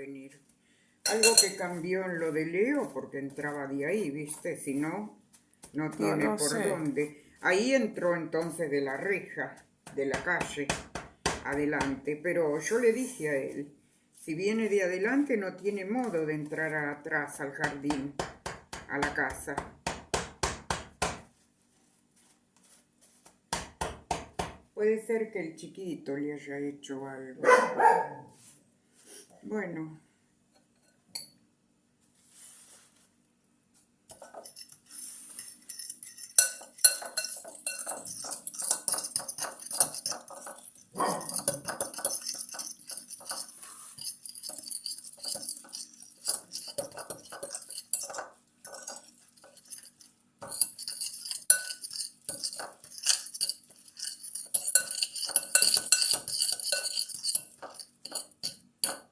venir. Algo que cambió en lo de Leo, porque entraba de ahí, ¿viste? Si no, no tiene no por sé. dónde. Ahí entró entonces de la reja, de la calle, adelante. Pero yo le dije a él, si viene de adelante no tiene modo de entrar atrás al jardín, a la casa. Puede ser que el chiquito le haya hecho algo. Bueno.